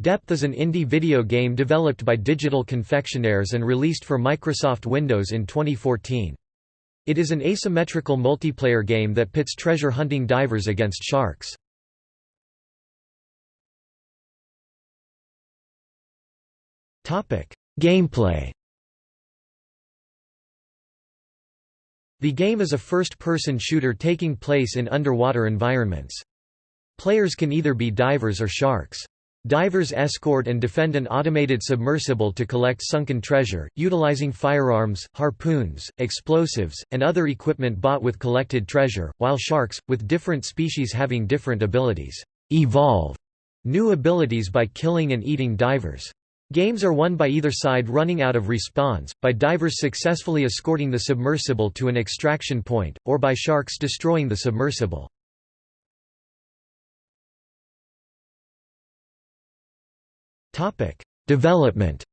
Depth is an indie video game developed by Digital Confectioners and released for Microsoft Windows in 2014. It is an asymmetrical multiplayer game that pits treasure hunting divers against sharks. Gameplay The game is a first-person shooter taking place in underwater environments. Players can either be divers or sharks. Divers escort and defend an automated submersible to collect sunken treasure, utilizing firearms, harpoons, explosives, and other equipment bought with collected treasure, while sharks, with different species having different abilities, evolve new abilities by killing and eating divers. Games are won by either side running out of respawns, by divers successfully escorting the submersible to an extraction point, or by sharks destroying the submersible. Development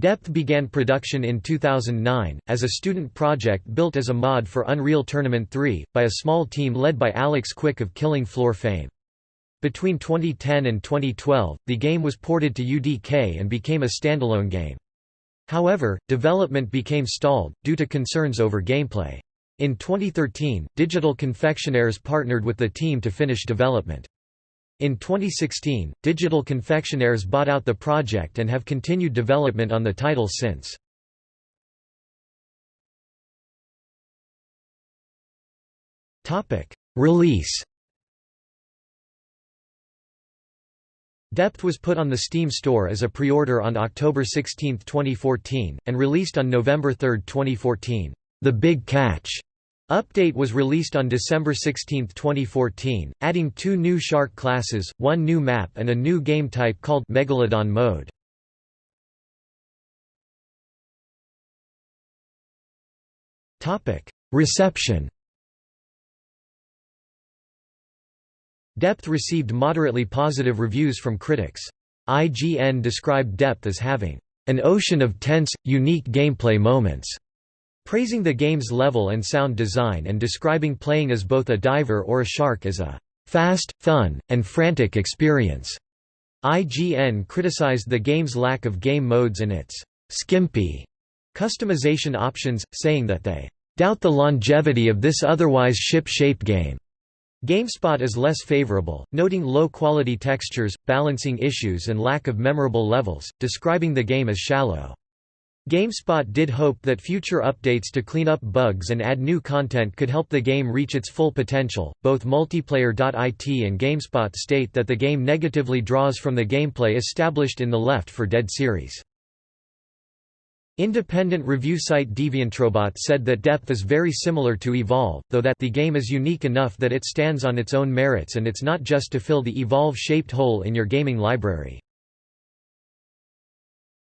Depth began production in 2009, as a student project built as a mod for Unreal Tournament 3, by a small team led by Alex Quick of Killing Floor fame. Between 2010 and 2012, the game was ported to UDK and became a standalone game. However, development became stalled, due to concerns over gameplay. In 2013, Digital Confectioners partnered with the team to finish development. In 2016, Digital Confectioners bought out the project and have continued development on the title since. Release Depth was put on the Steam store as a pre-order on October 16, 2014, and released on November 3, 2014. The Big Catch update was released on December 16, 2014, adding two new shark classes, one new map and a new game type called Megalodon mode. Reception Depth received moderately positive reviews from critics. IGN described Depth as having an ocean of tense, unique gameplay moments, praising the game's level and sound design and describing playing as both a diver or a shark as a fast, fun, and frantic experience. IGN criticized the game's lack of game modes and its skimpy customization options, saying that they doubt the longevity of this otherwise ship-shape game. GameSpot is less favorable, noting low-quality textures, balancing issues and lack of memorable levels, describing the game as shallow. GameSpot did hope that future updates to clean up bugs and add new content could help the game reach its full potential. Both Multiplayer.it and GameSpot state that the game negatively draws from the gameplay established in the Left 4 Dead series. Independent review site DeviantRobot said that Depth is very similar to Evolve, though that the game is unique enough that it stands on its own merits and it's not just to fill the Evolve-shaped hole in your gaming library.